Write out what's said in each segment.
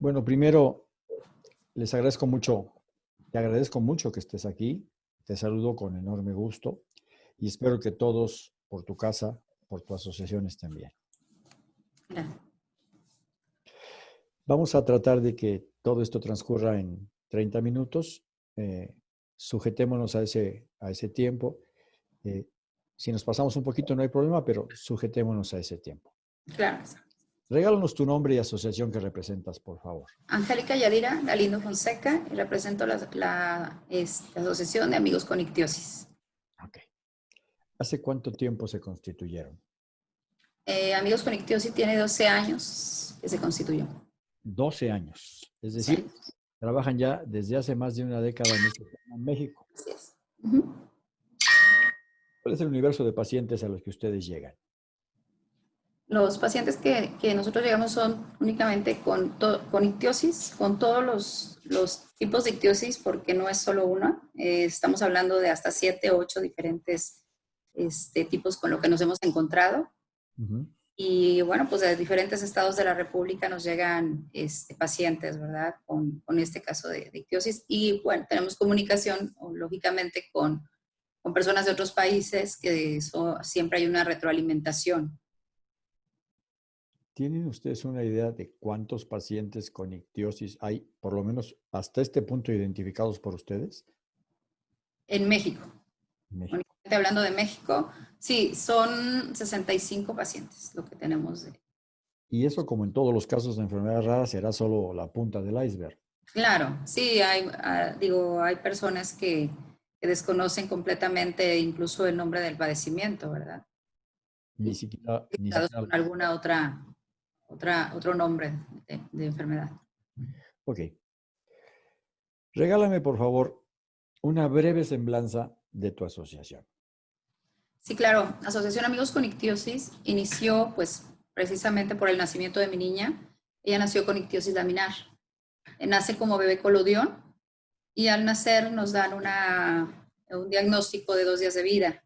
Bueno, primero, les agradezco mucho, te agradezco mucho que estés aquí. Te saludo con enorme gusto y espero que todos por tu casa, por tu asociación estén bien. Vamos a tratar de que todo esto transcurra en 30 minutos. Eh, sujetémonos a ese, a ese tiempo. Eh, si nos pasamos un poquito no hay problema, pero sujetémonos a ese tiempo. Claro. Regálanos tu nombre y asociación que representas, por favor. Angélica Yadira Galindo Fonseca y represento la, este, Asociación de Amigos con Ictiosis. Ok. ¿Hace cuánto tiempo se constituyeron? Eh, Amigos con Ictiosis tiene 12 años que se constituyó. 12 años. Es decir, trabajan ya desde hace más de una década en, este México. Así es. ¿Cuál es el universo de pacientes a los que ustedes llegan? Los pacientes que, nosotros llegamos son únicamente con, con ictiosis, con todos los, los, tipos de ictiosis, porque no es solo una. Eh, estamos hablando de hasta siete, ocho diferentes este, tipos con lo que nos hemos encontrado. Y bueno, pues de diferentes estados de la República nos llegan este, pacientes, ¿verdad? Con, con este caso de, ictiosis. Y bueno, tenemos comunicación, lógicamente, con, con personas de otros países, que siempre hay una retroalimentación. ¿Tienen ustedes una idea de cuántos pacientes con ictiosis hay, por lo menos hasta este punto, identificados por ustedes? En México. México. Hablando de México, sí, son 65 pacientes lo que tenemos. De... Y eso, como en todos los casos de enfermedades raras, será solo la punta del iceberg. Claro, sí, hay, ah, digo, hay personas que, desconocen completamente incluso el nombre del padecimiento, ¿verdad? Ni siquiera... Ni siquiera... Con alguna otra otra, otro nombre de, enfermedad. Ok. Regálame, por favor, una breve semblanza de tu asociación. Sí, claro. Asociación Amigos con Ictiosis inició, pues, precisamente por el nacimiento de mi niña. Ella nació con ictiosis laminar. Nace como bebé colodión y al nacer nos dan una, un diagnóstico de dos días de vida.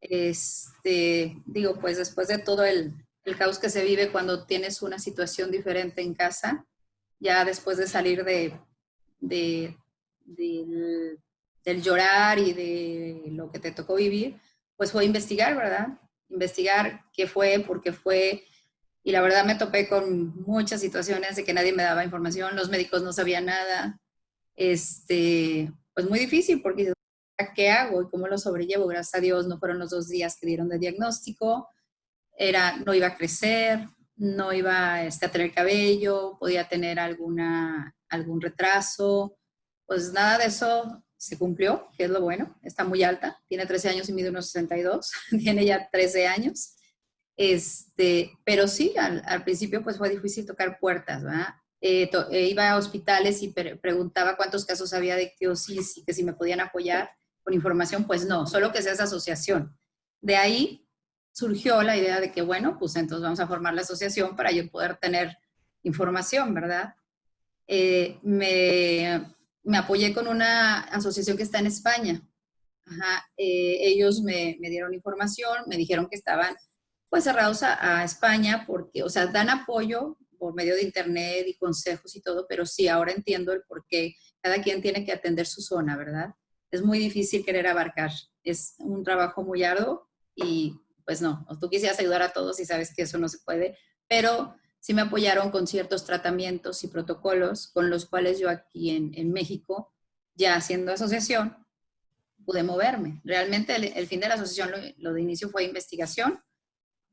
Este, digo, pues después de todo el, el caos que se vive cuando tienes una situación diferente en casa, ya después de salir de, del, llorar y de lo que te tocó vivir, pues fue investigar, ¿verdad? Investigar qué fue, por qué fue. Y la verdad me topé con muchas situaciones de que nadie me daba información, los médicos no sabían nada. Este, pues muy difícil porque ¿qué hago y cómo lo sobrellevo? Gracias a Dios no fueron los dos días que dieron de diagnóstico era, no iba a crecer, no iba este, a tener cabello, podía tener alguna, algún retraso. Pues nada de eso se cumplió, que es lo bueno. Está muy alta, tiene 13 años y mide unos 62, tiene ya 13 años. Este, pero sí, al, principio pues fue difícil tocar puertas, ¿verdad? Eh, eh, iba a hospitales y preguntaba cuántos casos había de ictiosis y que si me podían apoyar con información, pues no, solo que sea esa asociación. De ahí surgió la idea de que, bueno, pues entonces vamos a formar la asociación para yo poder tener información, ¿verdad? Eh, me, me, apoyé con una asociación que está en España. Eh, ellos me, me, dieron información, me dijeron que estaban pues cerrados a, a, España porque, o sea, dan apoyo por medio de internet y consejos y todo, pero sí, ahora entiendo el por qué cada quien tiene que atender su zona, ¿verdad? Es muy difícil querer abarcar, es un trabajo muy arduo y pues no, tú quisieras ayudar a todos y sabes que eso no se puede, pero sí me apoyaron con ciertos tratamientos y protocolos con los cuales yo aquí en, México, ya haciendo asociación, pude moverme. Realmente el, fin de la asociación, lo, de inicio fue investigación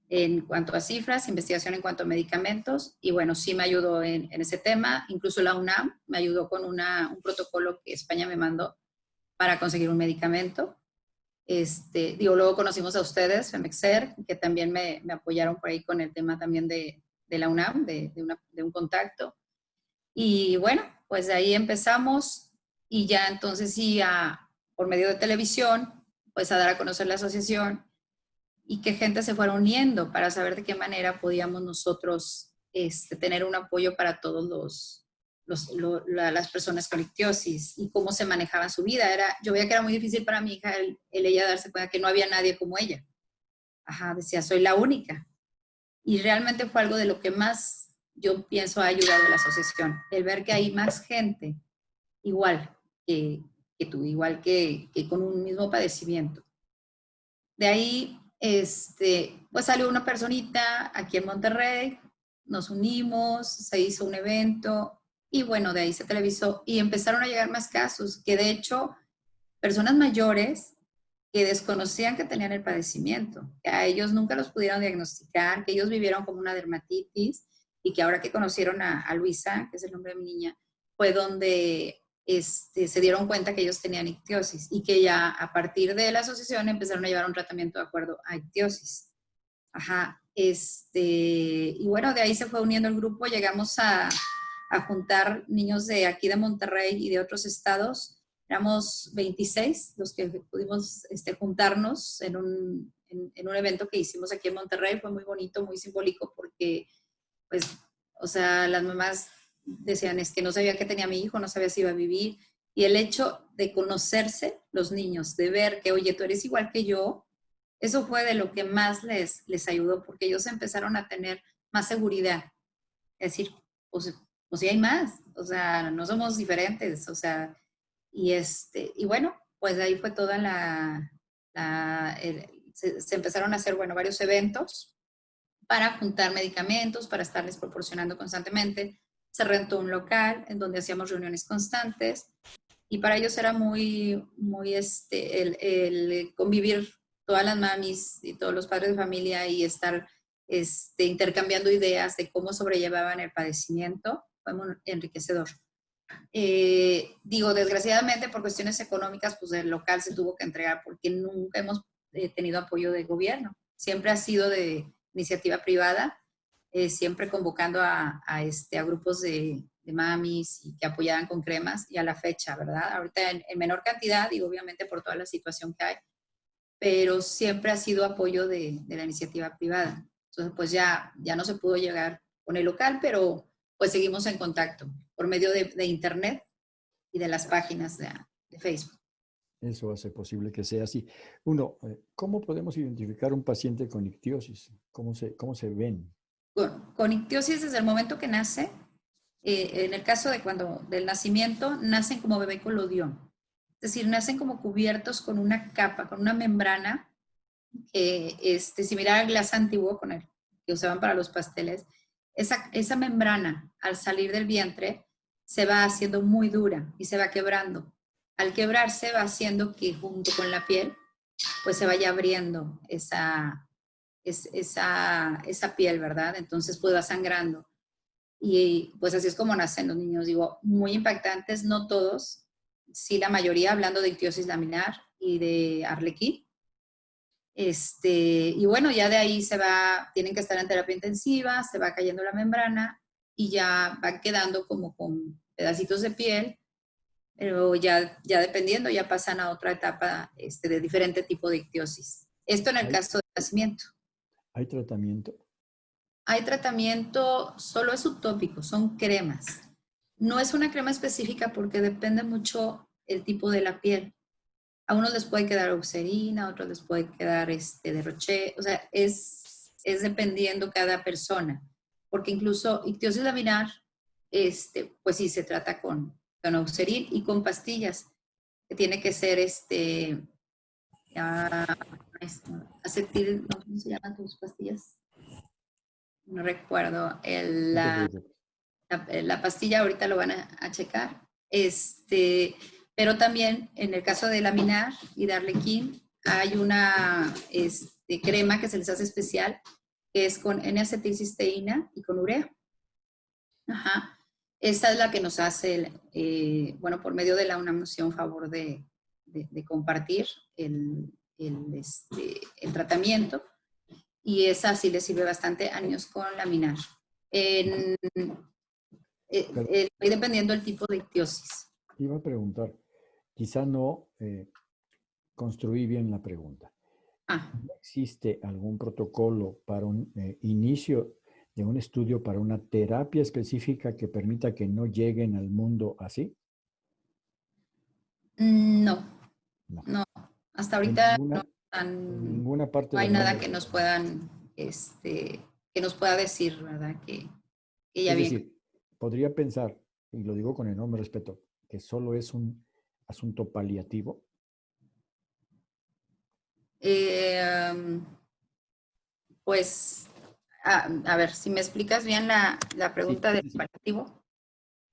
en cuanto a cifras, investigación en cuanto a medicamentos, y bueno, sí me ayudó en, ese tema. Incluso la UNAM me ayudó con un protocolo que España me mandó para conseguir un medicamento. Este, digo, luego conocimos a ustedes, FEMEXER, que también me, apoyaron por ahí con el tema también de, la UNAM, de, de, una, de, un contacto. Y bueno, pues de ahí empezamos y ya entonces sí, a, por medio de televisión, pues a dar a conocer la asociación y que gente se fuera uniendo para saber de qué manera podíamos nosotros este, tener un apoyo para todos los, las personas con ictiosis y cómo se manejaba su vida. Era, yo veía que era muy difícil para mi hija el, ella darse cuenta que no había nadie como ella. Ajá, decía, soy la única. Y realmente fue algo de lo que más yo pienso ha ayudado a la asociación. El ver que hay más gente igual que, que tú, igual que, que, con un mismo padecimiento. De ahí, este, pues salió una personita aquí en Monterrey, nos unimos, se hizo un evento y bueno, de ahí se televisó y empezaron a llegar más casos, que de hecho, personas mayores que desconocían que tenían el padecimiento, que a ellos nunca los pudieron diagnosticar, que ellos vivieron como una dermatitis y que ahora que conocieron a, Luisa, que es el nombre de mi niña, fue donde este, se dieron cuenta que ellos tenían ictiosis y que ya a partir de la asociación empezaron a llevar un tratamiento de acuerdo a ictiosis. Ajá, este, y bueno, de ahí se fue uniendo el grupo, llegamos a, a juntar niños de aquí de Monterrey y de otros estados. Éramos 26 los que pudimos este, juntarnos en un, en, un evento que hicimos aquí en Monterrey. Fue muy bonito, muy simbólico porque pues, o sea, las mamás decían, es que no sabía que tenía mi hijo, no sabía si iba a vivir. Y el hecho de conocerse los niños, de ver que, oye, tú eres igual que yo, eso fue de lo que más les, les ayudó, porque ellos empezaron a tener más seguridad. Es decir, pues, pues hay más, o sea, no somos diferentes, o sea, y este, y bueno, pues ahí fue toda la, se, se, empezaron a hacer, bueno, varios eventos para juntar medicamentos, para estarles proporcionando constantemente. Se rentó un local en donde hacíamos reuniones constantes y para ellos era muy, muy este, el, convivir todas las mamis y todos los padres de familia y estar este, intercambiando ideas de cómo sobrellevaban el padecimiento, fue enriquecedor. Eh, digo, desgraciadamente por cuestiones económicas, pues el local se tuvo que entregar porque nunca hemos eh, tenido apoyo de gobierno. Siempre ha sido de, iniciativa privada, eh, siempre convocando a, este, a grupos de, mamis y que apoyaban con cremas y a la fecha, ¿verdad? Ahorita en, menor cantidad y obviamente por toda la situación que hay, pero siempre ha sido apoyo de, la iniciativa privada. Entonces, pues ya, ya no se pudo llegar con el local, pero pues seguimos en contacto por medio de, internet y de las páginas de Facebook. Eso hace posible que sea así. Uno, eh, ¿cómo podemos identificar un paciente con ictiosis? ¿Cómo se, cómo se ven? Bueno, con ictiosis desde el momento que nace, eh, en el caso de cuando del nacimiento, nacen como bebé colodión. Es decir, nacen como cubiertos con una capa, con una membrana, que este, similar al glas antiguo con el que usaban para los pasteles. Esa, esa membrana, al salir del vientre, se va haciendo muy dura y se va quebrando al quebrarse va haciendo que junto con la piel, pues se vaya abriendo esa, esa, esa piel, ¿verdad? Entonces pues va sangrando. Y pues así es como nacen los niños, digo, muy impactantes, no todos, sí la mayoría, hablando de ictiosis laminar y de arlequín. Este, y bueno, ya de ahí se va, tienen que estar en terapia intensiva, se va cayendo la membrana y ya van quedando como con pedacitos de piel pero ya, ya dependiendo, ya pasan a otra etapa este, de diferente tipo de ictiosis. Esto en el caso del nacimiento. ¿Hay tratamiento? Hay tratamiento, solo es utópico, son cremas. No es una crema específica porque depende mucho el tipo de la piel. A unos les puede quedar oxerina, a otros les puede quedar este, de roche, o sea, es, es dependiendo cada persona. Porque incluso ictiosis laminar, este, pues sí, se trata con, con y con pastillas, que tiene que ser este, acetil, ¿cómo se llaman tus pastillas? No recuerdo, el, la, la, pastilla ahorita lo van a, checar, este, pero también en el caso de laminar y de arlequín, hay una este, crema que se les hace especial, que es con N-acetilcisteína y con urea. Ajá. Esta es la que nos hace, eh, bueno, por medio de la UNAM nos favor de, compartir el, este, el, tratamiento y esa sí le sirve bastante a niños con laminar. En, eh, dependiendo del tipo de ictiosis. Iba a preguntar, quizá no eh, construí bien la pregunta. Ah. ¿Existe algún protocolo para un inicio de un estudio para una terapia específica que permita que no lleguen al mundo así? Mm, no, no. Hasta ahorita no, ninguna parte hay nada que nos puedan, este, que nos pueda decir, ¿verdad? Que, que ya es bien. decir, podría pensar, y lo digo con enorme respeto, que solo es un asunto paliativo. Eh, pues, a, a, ver, si me explicas bien la, la pregunta Sí, del sí. paliativo.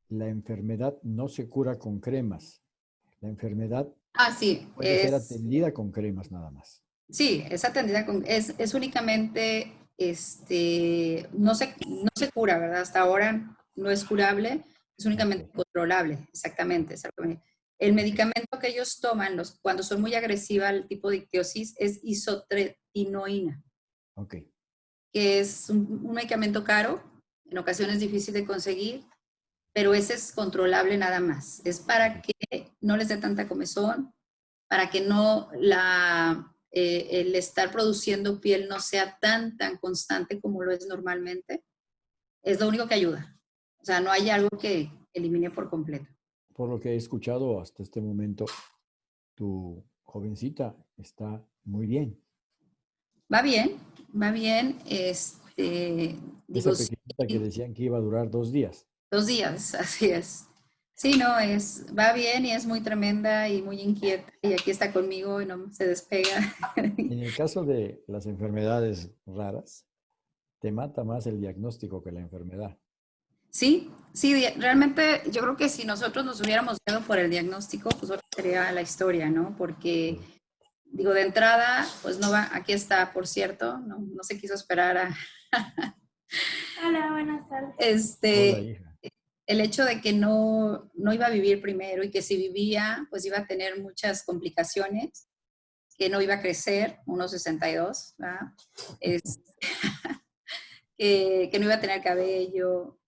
La enfermedad no se cura con cremas. La enfermedad Ah, sí, puede ser es, atendida con cremas nada más. sí, es atendida con, es, es únicamente, este, no se, no se cura, ¿verdad? Hasta ahora no es curable, es únicamente controlable, exactamente, exactamente. El medicamento que ellos toman los, cuando son muy agresiva el tipo de ictiosis es isotretinoína, Ok, que es un, un medicamento caro, en ocasiones difícil de conseguir, pero ese es controlable nada más. Es para que no les dé tanta comezón, para que no la, eh, el estar produciendo piel no sea tan, tan constante como lo es normalmente. Es lo único que ayuda. O sea, no hay algo que elimine por completo. Por lo que he escuchado hasta este momento, tu jovencita está muy bien. Va bien, va bien. Este, digo, Esa pequeñita que decían que iba a durar dos días. Dos días, así es. Sí, no, es, va bien y es muy tremenda y muy inquieta y aquí está conmigo y no se despega. En el caso de las enfermedades raras, te mata más el diagnóstico que la enfermedad. Sí, sí, realmente yo creo que si nosotros nos hubiéramos ido por el diagnóstico, pues otra sería la historia, ¿no? Porque, digo, de entrada, pues no va, aquí está, por cierto, no, no se quiso esperar a Hola, buenas tardes. este, Hola, el hecho de que no, no iba a vivir primero y que si vivía, pues iba a tener muchas complicaciones, que no iba a crecer, 1,62, ¿verdad? Es, que, que no iba a tener cabello,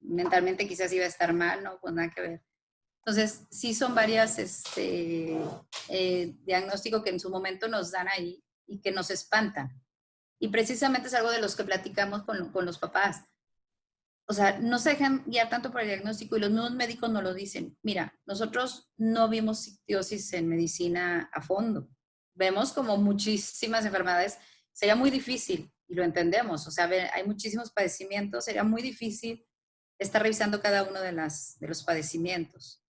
mentalmente quizás iba a estar mal, ¿no? Pues nada que ver. Entonces, sí son varias este, eh, diagnósticos que en su momento nos dan ahí y que nos espantan. Y precisamente es algo de los que platicamos con, con los papás o sea, no se dejan guiar tanto por el diagnóstico y los nuevos médicos nos lo dicen. Mira, nosotros no vimos ictiosis en medicina a fondo. Vemos como muchísimas enfermedades. Sería muy difícil, y lo entendemos, o sea, hay muchísimos padecimientos, sería muy difícil estar revisando cada uno de, las, de los padecimientos.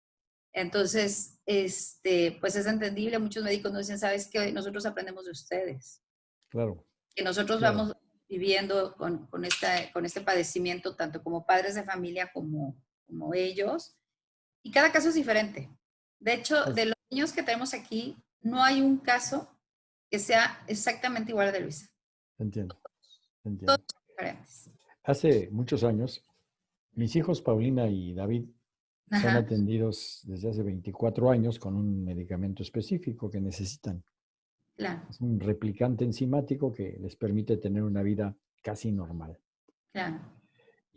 Entonces, este, pues es entendible, muchos médicos nos dicen, sabes que nosotros aprendemos de ustedes Claro. que nosotros Claro. vamos viviendo con, con, esta, con este padecimiento, tanto como padres de familia como, como ellos. Y cada caso es diferente. De hecho, Pues- de los niños que tenemos aquí, no hay un caso que sea exactamente igual al de Luisa. Entiendo. entiendo. Hace muchos años, mis hijos Paulina y David son atendidos desde hace 24 años con un medicamento específico que necesitan. claro, Es un replicante enzimático que les permite tener una vida casi normal. claro.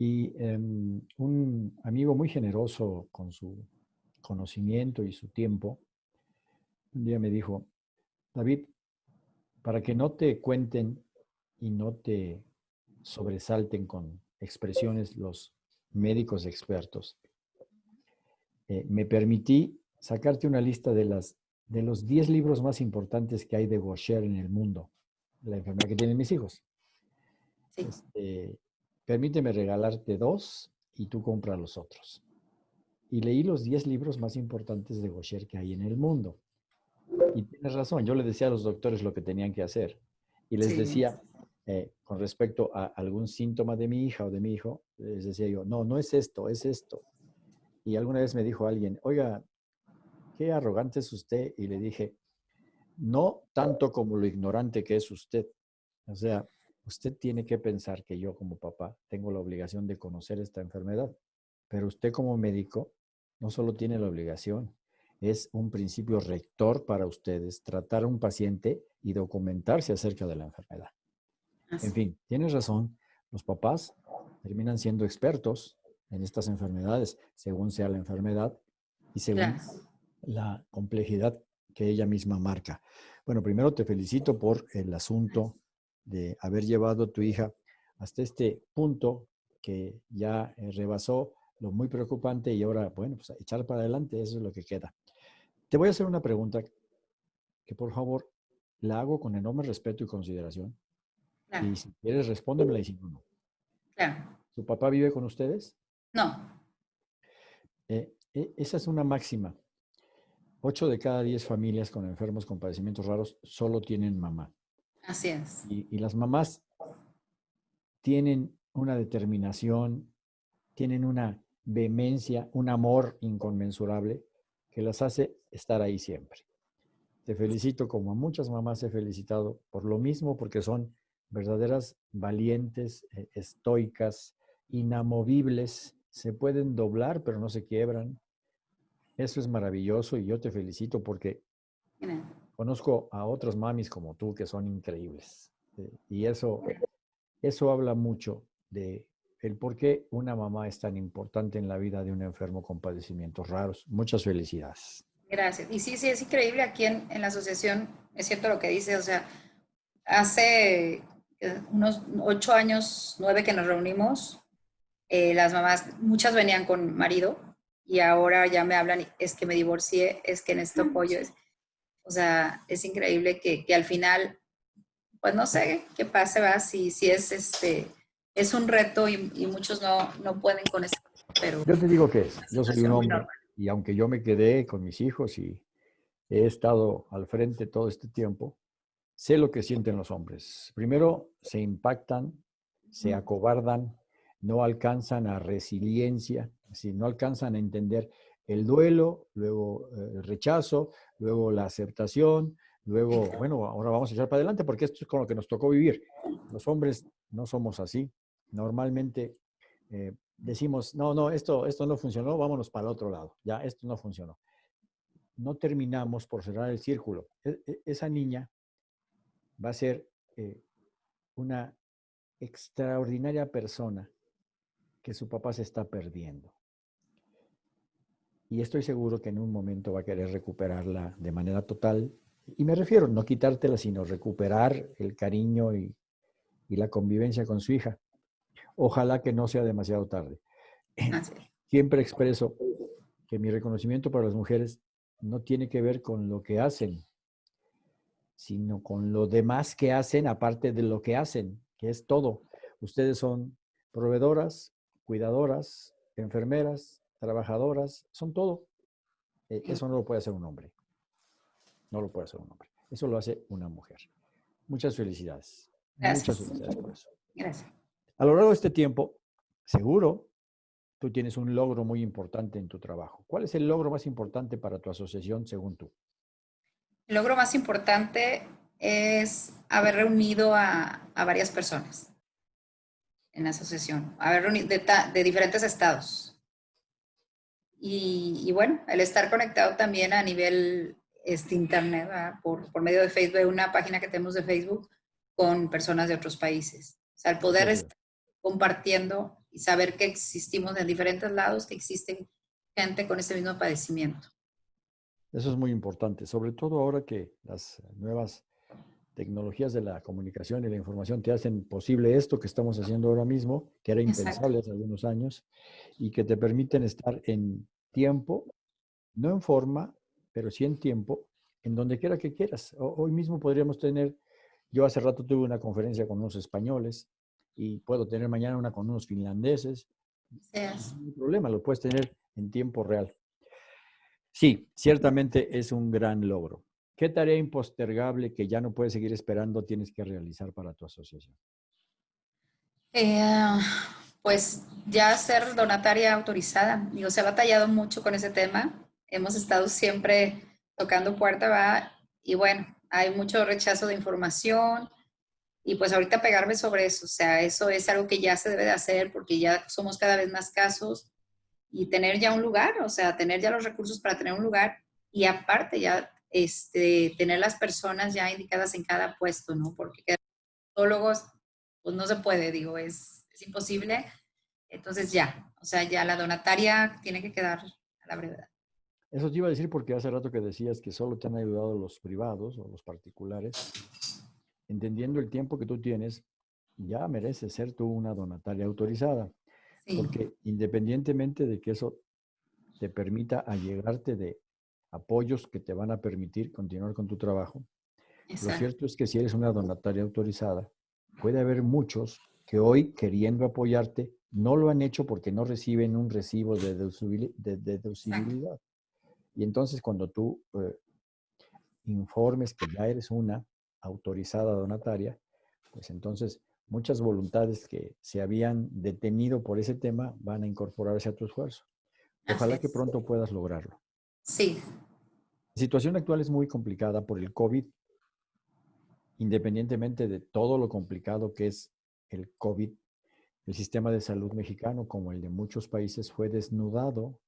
Y em, un amigo muy generoso con su conocimiento y su tiempo, un día me dijo, David, para que no te cuenten y no te sobresalten con expresiones los médicos expertos, eh, me permití sacarte una lista de, las, de los 10 libros más importantes que hay de Gaucher en el mundo, la enfermedad que tienen mis hijos. Sí, Este, permíteme regalarte dos y tú compra los otros. Y leí los 10 libros más importantes de Gaucher que hay en el mundo. Y tienes razón, yo le decía a los doctores lo que tenían que hacer. Y les Sí. decía, eh, con respecto a algún síntoma de mi hija o de mi hijo, les decía yo, no, no es esto, es esto. Y alguna vez me dijo alguien, oiga, qué arrogante es usted. Y le dije, no tanto como lo ignorante que es usted. O sea, usted tiene que pensar que yo como papá tengo la obligación de conocer esta enfermedad, pero usted como médico no solo tiene la obligación, es un principio rector para ustedes tratar a un paciente y documentarse acerca de la enfermedad. Así. En fin, tienes razón, los papás terminan siendo expertos en estas enfermedades, según sea la enfermedad y según Claro. la complejidad que ella misma marca. Bueno, primero te felicito por el asunto de haber llevado a tu hija hasta este punto que ya eh, rebasó lo muy preocupante y ahora, bueno, pues echar para adelante, eso es lo que queda. Te voy a hacer una pregunta que por favor la hago con enorme respeto y consideración. Claro, Y si quieres, respóndemela y si no, no. claro. ¿Tu papá vive con ustedes? No. Eh, e, esa es una máxima. Ocho de cada diez familias con enfermos con padecimientos raros solo tienen mamá. Así es. Y, las mamás tienen una determinación, tienen una vehemencia, un amor inconmensurable que las hace estar ahí siempre. Te felicito como a muchas mamás he felicitado por lo mismo, porque son verdaderas valientes, eh, estoicas, inamovibles, se pueden doblar pero no se quiebran. Eso es maravilloso y yo te felicito porque conozco a otras mamis como tú que son increíbles. Eh, y eso, eso habla mucho de el por qué una mamá es tan importante en la vida de un enfermo con padecimientos raros. Muchas felicidades. Gracias. Y sí, sí, es increíble aquí en, en la asociación, es cierto lo que dice, o sea, hace unos ocho años, nueve que nos reunimos, eh, las mamás, muchas venían con marido y ahora ya me hablan, es que me divorcié, es que necesito apoyo. Es, o sea, es increíble que, que, al final, pues no sé qué pase, va, si, si es este, es un reto y, y muchos no, no pueden con eso. Pero yo te digo que es, yo soy un hombre y aunque yo me quedé con mis hijos y he estado al frente todo este tiempo, sé lo que sienten los hombres. Primero, se impactan, se acobardan, no alcanzan a resiliencia, si no alcanzan a entender el duelo, luego eh, el rechazo, luego la aceptación, luego, bueno, ahora vamos a echar para adelante porque esto es con lo que nos tocó vivir. Los hombres no somos así. Normalmente eh, decimos, no, no, esto, esto no funcionó, vámonos para el otro lado. Ya, esto no funcionó. No terminamos por cerrar el círculo. E, e, esa niña va a ser eh, una extraordinaria persona que su papá se está perdiendo. Y estoy seguro que en un momento va a querer recuperarla de manera total. Y me refiero, no quitártela, sino recuperar el cariño y, y la convivencia con su hija. Ojalá que no sea demasiado tarde. Siempre expreso que mi reconocimiento para las mujeres no tiene que ver con lo que hacen, sino con lo demás que hacen, aparte de lo que hacen, que es todo. Ustedes son proveedoras, cuidadoras, enfermeras, trabajadoras, son todo. E, eso no lo puede hacer un hombre. No lo puede hacer un hombre. Eso lo hace una mujer. Muchas felicidades. Muchas felicidades por eso. Gracias. A lo largo de este tiempo, seguro, tú tienes un logro muy importante en tu trabajo. ¿Cuál es el logro más importante para tu asociación según tú? El logro más importante es haber reunido a, varias personas en la asociación, haber reunido de, diferentes estados. Y, bueno, el estar conectado también a nivel este, internet, por, por, medio de Facebook, una página que tenemos de Facebook con personas de otros países. O sea, el poder estar compartiendo y saber que existimos en diferentes lados, que existen gente con ese mismo padecimiento. Eso es muy importante, sobre todo ahora que las nuevas tecnologías de la comunicación y la información te hacen posible esto que estamos haciendo ahora mismo, que era impensable hace algunos años, y que te permiten estar en tiempo, no en forma, pero sí en tiempo, en donde quiera que quieras. Hoy mismo podríamos tener, yo hace rato tuve una conferencia con unos españoles y puedo tener mañana una con unos finlandeses. No hay problema, lo puedes tener en tiempo real. Sí, ciertamente es un gran logro. ¿Qué tarea impostergable que ya no puedes seguir esperando tienes que realizar para tu asociación? Eh, pues ya ser donataria autorizada. Digo, se ha batallado mucho con ese tema. Hemos estado siempre tocando puerta, va, y bueno, hay mucho rechazo de información. Y pues ahorita pegarme sobre eso, o sea, eso es algo que ya se debe de hacer porque ya somos cada vez más casos y tener ya un lugar, o sea, tener ya los recursos para tener un lugar y aparte ya este, tener las personas ya indicadas en cada puesto, ¿no? Porque psicólogos, pues no se puede, digo, es, es imposible. Entonces ya, o sea, ya la donataria tiene que quedar a la brevedad. Eso te iba a decir porque hace rato que decías que solo te han ayudado los privados o los particulares. Entendiendo el tiempo que tú tienes, ya mereces ser tú una donataria autorizada. Porque independientemente de que eso te permita allegarte de apoyos que te van a permitir continuar con tu trabajo, lo cierto es que si eres una donataria autorizada, puede haber muchos que hoy, queriendo apoyarte, no lo han hecho porque no reciben un recibo de deducibilidad. Y entonces cuando tú eh, informes que ya eres una autorizada donataria, pues entonces muchas voluntades que se habían detenido por ese tema van a incorporarse a tu esfuerzo. Ojalá que pronto puedas lograrlo. Sí. La situación actual es muy complicada por el COVID, independientemente de todo lo complicado que es el COVID. El sistema de salud mexicano, como el de muchos países, fue desnudado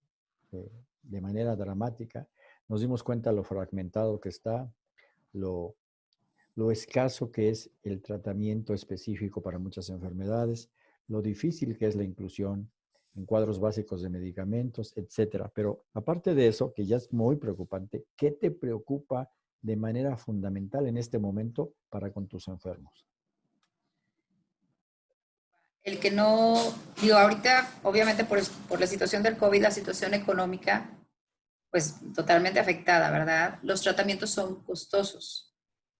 eh, de manera dramática. Nos dimos cuenta lo fragmentado que está, lo lo escaso que es el tratamiento específico para muchas enfermedades, lo difícil que es la inclusión en cuadros básicos de medicamentos, etcétera. Pero aparte de eso, que ya es muy preocupante, ¿qué te preocupa de manera fundamental en este momento para con tus enfermos? El que no, digo, ahorita, obviamente por, por la situación del COVID, la situación económica, pues totalmente afectada, ¿verdad? Los tratamientos son costosos.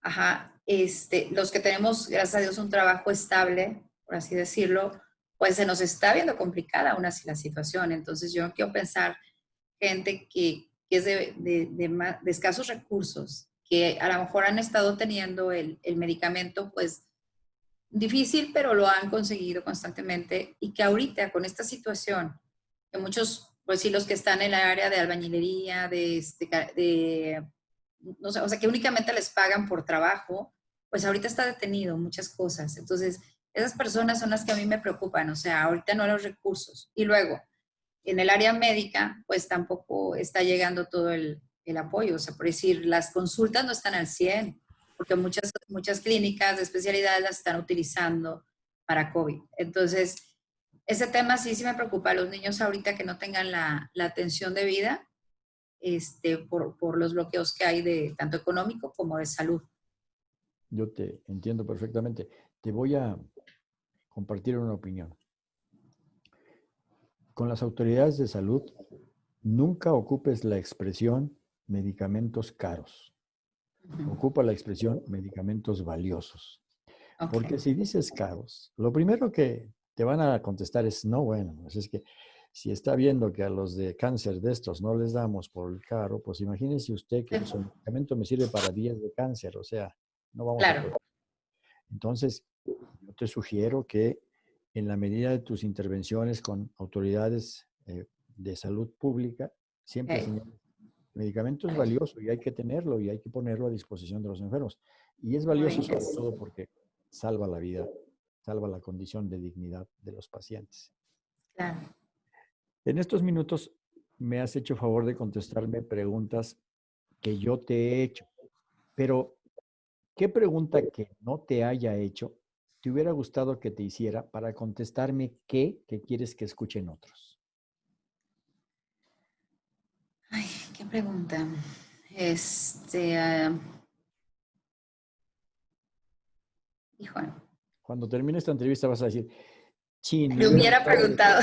Ajá, este, los que tenemos, gracias a Dios, un trabajo estable, por así decirlo, pues se nos está viendo complicada aún así la situación. Entonces yo quiero pensar gente que, que es de, de, de, escasos recursos, que a lo mejor han estado teniendo el, el, medicamento, pues difícil, pero lo han conseguido constantemente y que ahorita con esta situación, que muchos, pues sí, los que están en la área de albañilería, de, este, de o sea, que únicamente les pagan por trabajo, pues ahorita está detenido muchas cosas. Entonces, esas personas son las que a mí me preocupan, o sea, ahorita no los recursos. Y luego, en el área médica, pues tampoco está llegando todo el, el apoyo, o sea, por decir, las consultas no están al 100, porque muchas, muchas clínicas de especialidades las están utilizando para COVID. Entonces, ese tema sí, sí me preocupa. Los niños ahorita que no tengan la, la atención de vida, este, por, por, los bloqueos que hay de tanto económico como de salud. Yo te entiendo perfectamente. Te voy a compartir una opinión. Con las autoridades de salud, nunca ocupes la expresión medicamentos caros. Ocupa la expresión medicamentos valiosos. Porque si dices caros, lo primero que te van a contestar es, no, bueno, pues es que si está viendo que a los de cáncer de estos no les damos por el caro, pues imagínese usted que su medicamento me sirve para días de cáncer, o sea, no vamos a a... Entonces, yo te sugiero que en la medida de tus intervenciones con autoridades eh, de salud pública, siempre okay. el medicamento es valioso y hay que tenerlo y hay que ponerlo a disposición de los enfermos. Y es valioso sobre todo porque salva la vida, salva la condición de dignidad de los pacientes. Claro. En estos minutos me has hecho favor de contestarme preguntas que yo te he hecho, pero ¿qué pregunta que no te haya hecho te hubiera gustado que te hiciera para contestarme qué que quieres que escuchen otros? Ay, qué pregunta. Este. Uh... Cuando termine esta entrevista vas a decir, Chin. Me hubiera preguntado.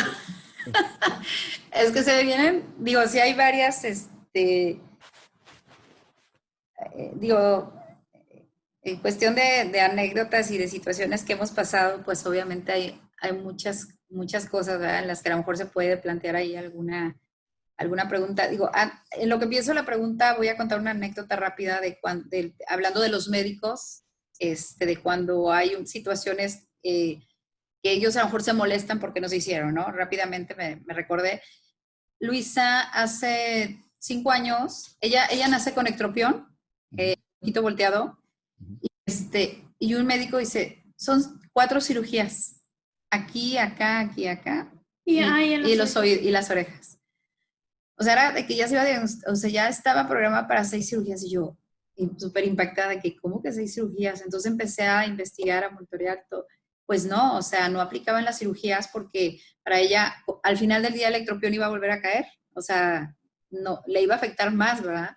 es que se vienen, digo, si hay varias, este, eh, digo, en cuestión de, anécdotas y de situaciones que hemos pasado, pues obviamente hay, hay muchas, muchas cosas ¿verdad? en las que a lo mejor se puede plantear ahí alguna, alguna pregunta. Digo, en lo que pienso la pregunta, voy a contar una anécdota rápida de, cuando, hablando de los médicos, este, de cuando hay situaciones eh, que ellos a lo mejor se molestan porque no se hicieron, ¿no? Rápidamente me, me recordé. Luisa hace cinco años, ella, ella nace con ectropión, eh, un poquito volteado, y, este, y un médico dice, son cuatro cirugías, aquí, acá, aquí, acá, y, y, y los oídos, y las orejas. O sea, era de que ya se iba o sea, ya estaba programada para seis cirugías y yo súper impactada de que, ¿cómo que seis cirugías? Entonces empecé a investigar, a monitorear todo pues no, o sea, no aplicaban las cirugías porque para ella al final del día el electropión iba a volver a caer, o sea, no, le iba a afectar más, ¿verdad?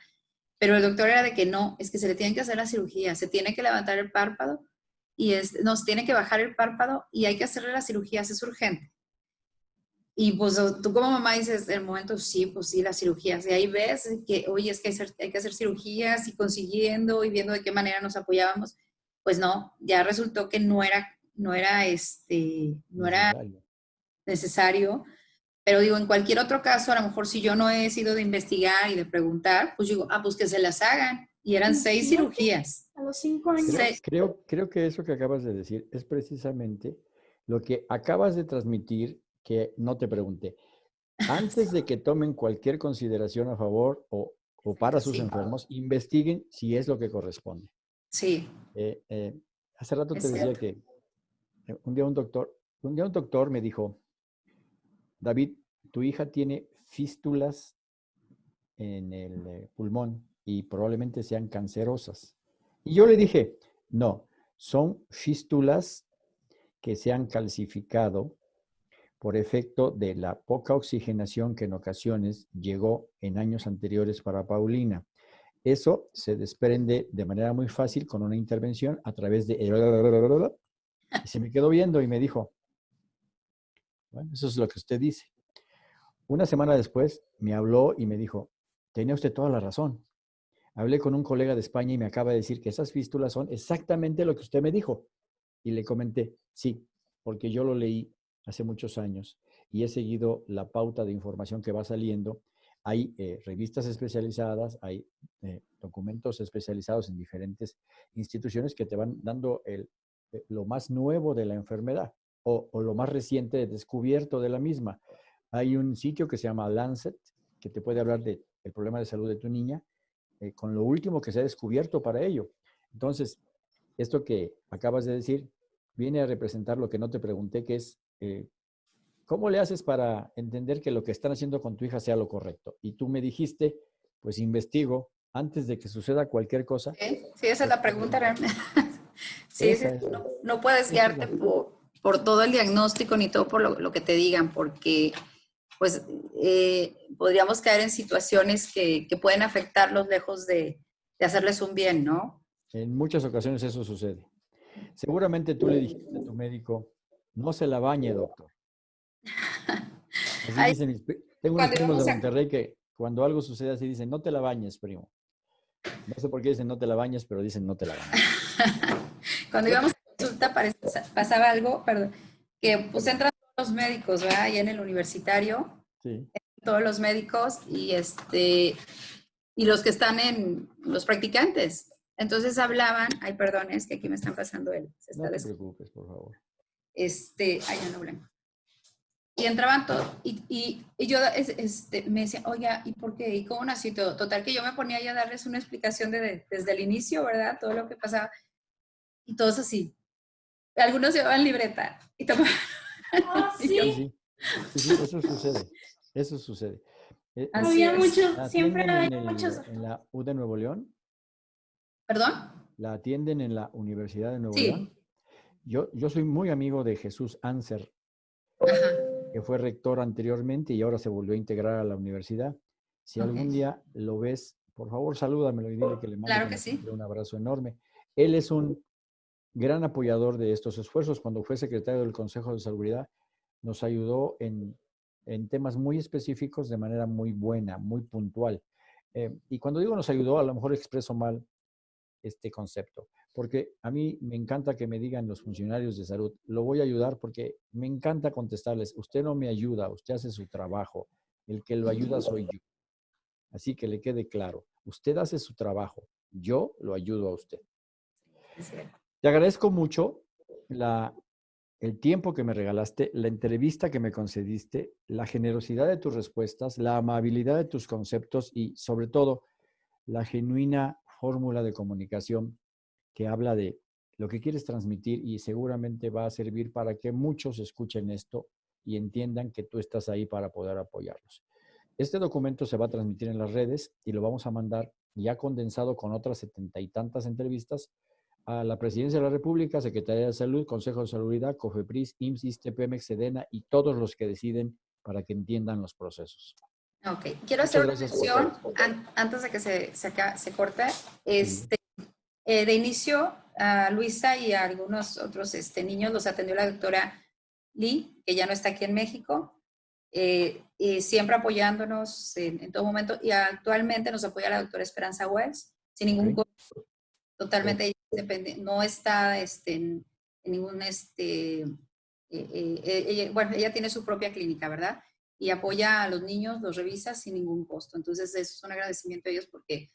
Pero el doctor era de que no, es que se le tiene que hacer la cirugía, se tiene que levantar el párpado y es, nos tiene que bajar el párpado y hay que hacerle la cirugía, es urgente. Y pues tú como mamá dices, en el momento, sí, pues sí, las cirugías. Y ahí ves que, oye, es que hay, hay que hacer cirugías y consiguiendo y viendo de qué manera nos apoyábamos. Pues no, ya resultó que no era no era este, no era necesario. Pero digo, en cualquier otro caso, a lo mejor si yo no he sido de investigar y de preguntar, pues digo, ah, pues que se las hagan. Y eran seis cirugías. A los cinco años. Creo, creo, que eso que acabas de decir es precisamente lo que acabas de transmitir que no te pregunté. Antes de que tomen cualquier consideración a favor o, o para sus enfermos, investiguen si es lo que corresponde. Sí. Eh, eh, hace rato te decía que un día un doctor, un día un doctor me dijo, David, tu hija tiene fístulas en el pulmón y probablemente sean cancerosas. Y yo le dije, no, son fístulas que se han calcificado por efecto de la poca oxigenación que en ocasiones llegó en años anteriores para Paulina. Eso se desprende de manera muy fácil con una intervención a través de... Y se me quedó viendo y me dijo, bueno, eso es lo que usted dice. Una semana después me habló y me dijo, tenía usted toda la razón. Hablé con un colega de España y me acaba de decir que esas fístulas son exactamente lo que usted me dijo. Y le comenté, sí, porque yo lo leí hace muchos años y he seguido la pauta de información que va saliendo. Hay eh, revistas especializadas, hay eh, documentos especializados en diferentes instituciones que te van dando el, lo más nuevo de la enfermedad o, lo más reciente descubierto de la misma. Hay un sitio que se llama Lancet, que te puede hablar del el problema de salud de tu niña, eh, con lo último que se ha descubierto para ello. Entonces, esto que acabas de decir viene a representar lo que no te pregunté, que es, eh, ¿cómo le haces para entender que lo que están haciendo con tu hija sea lo correcto? Y tú me dijiste, pues investigo antes de que suceda cualquier cosa. Sí, esa es la pregunta realmente. Sí, no, no, puedes guiarte por, por todo el diagnóstico ni todo por lo, que te digan, porque pues eh, podríamos caer en situaciones que, pueden afectarlos lejos de, hacerles un bien, ¿no? En muchas ocasiones eso sucede. Seguramente tú le dijiste a tu médico, no se la bañe, doctor. tengo unos primos de Monterrey que cuando algo sucede así dicen, no te la bañes, primo. No sé por qué dicen no te la bañes, pero dicen no te la bañes. cuando íbamos consulta pasaba algo, perdón, que pues entran todos los médicos, ¿verdad? Allá en el universitario. Sí. Todos los médicos y este y los que están en los practicantes. Entonces hablaban, ay, perdón, es que aquí me están pasando él. no te preocupes, por favor. Este, ay, ya no blanco. Y entraban todos, y, y, yo este, me decía, oye, ¿y por qué? ¿Y cómo nació todo? Total, que yo me ponía ya a darles una explicación de, desde el inicio, ¿verdad? Todo lo que pasaba. Y todos así, algunos llevaban libreta y tomaban. Ah, ¿sí? Sí, eso sucede. Eso sucede. Eh, había mucho, siempre había muchos. ¿En la U de Nuevo León? ¿Perdón? ¿La atienden en la Universidad de Nuevo León? Yo, yo soy muy amigo de Jesús Anser, que fue rector anteriormente y ahora se volvió a integrar a la universidad. Si algún día lo ves, por favor salúdamelo y dile que le mando un abrazo enorme. Él es un gran apoyador de estos esfuerzos. Cuando fue secretario del Consejo de Seguridad, nos ayudó en, temas muy específicos de manera muy buena, muy puntual. Eh, y cuando digo nos ayudó, a lo mejor expreso mal este concepto, porque a mí me encanta que me digan los funcionarios de salud, lo voy a ayudar porque me encanta contestarles, usted no me ayuda, usted hace su trabajo, el que lo ayuda soy yo. Así que le quede claro, usted hace su trabajo, yo lo ayudo a usted. Te agradezco mucho el tiempo que me regalaste, la entrevista que me concediste, la generosidad de tus respuestas, la amabilidad de tus conceptos y sobre todo la genuina fórmula de comunicación que habla de lo que quieres transmitir y seguramente va a servir para que muchos escuchen esto y entiendan que tú estás ahí para poder apoyarlos. Este documento se va a transmitir en las redes y lo vamos a mandar ya condensado con otras setenta y tantas entrevistas a la Presidencia de la República, Secretaría de Salud, Consejo de Salubridad, COFEPRIS, IMSS, ISTEPEMEX, SEDENA y todos los que deciden para que entiendan los procesos. Ok, quiero hacer una mención antes de que se, se, se corte. Este, eh, de inicio, a Luisa y a algunos otros este, niños los atendió la doctora Lee, que ya no está aquí en México, eh, y siempre apoyándonos en, todo momento. Y actualmente nos apoya la doctora Esperanza Wells, sin ningún costo totalmente depende, no está este, en, ningún este, bueno, ella tiene su propia clínica, ¿verdad? Y apoya a los niños, los revisa sin ningún costo. Entonces, es un agradecimiento a ellos porque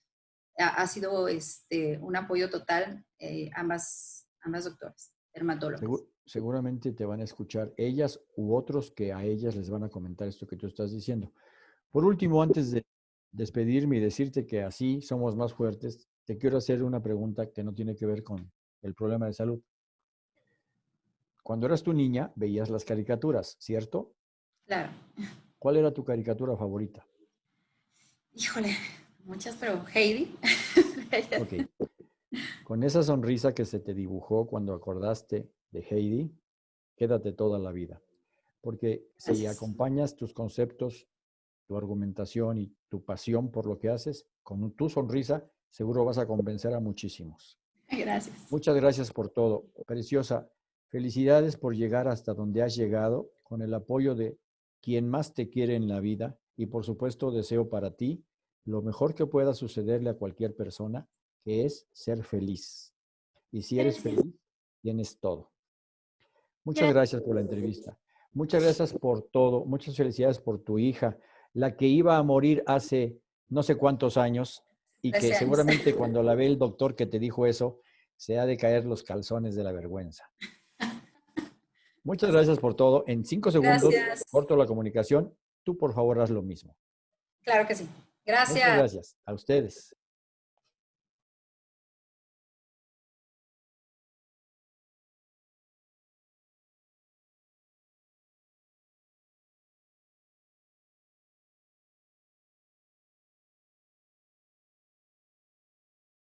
ha, sido este, un apoyo total ambas, ambas doctoras, dermatólogas. seguramente te van a escuchar ellas u otros que a ellas les van a comentar esto que tú estás diciendo. Por último, antes de despedirme y decirte que así somos más fuertes, te quiero hacer una pregunta que no tiene que ver con el problema de salud. Cuando eras tu niña, veías las caricaturas, ¿cierto? Claro. ¿Cuál era tu caricatura favorita? Híjole, muchas, pero Heidi. Con esa sonrisa que se te dibujó cuando acordaste de Heidi, quédate toda la vida. Porque si acompañas tus conceptos, tu argumentación y tu pasión por lo que haces, con tu sonrisa, seguro vas a convencer a muchísimos. Gracias. Muchas gracias por todo. Preciosa, felicidades por llegar hasta donde has llegado con el apoyo de quien más te quiere en la vida y por supuesto deseo para ti lo mejor que pueda sucederle a cualquier persona, que es ser feliz. Y si eres feliz, tienes todo. Muchas gracias por la entrevista. Muchas gracias por todo. Muchas felicidades por tu hija, la que iba a morir hace no sé cuántos años y que seguramente cuando la ve el doctor que te dijo eso, se ha de caer los calzones de la vergüenza. Muchas gracias por todo. En cinco segundos corto la comunicación. Tú, por favor, haz lo mismo. Claro que sí. Gracias. Muchas gracias. A ustedes.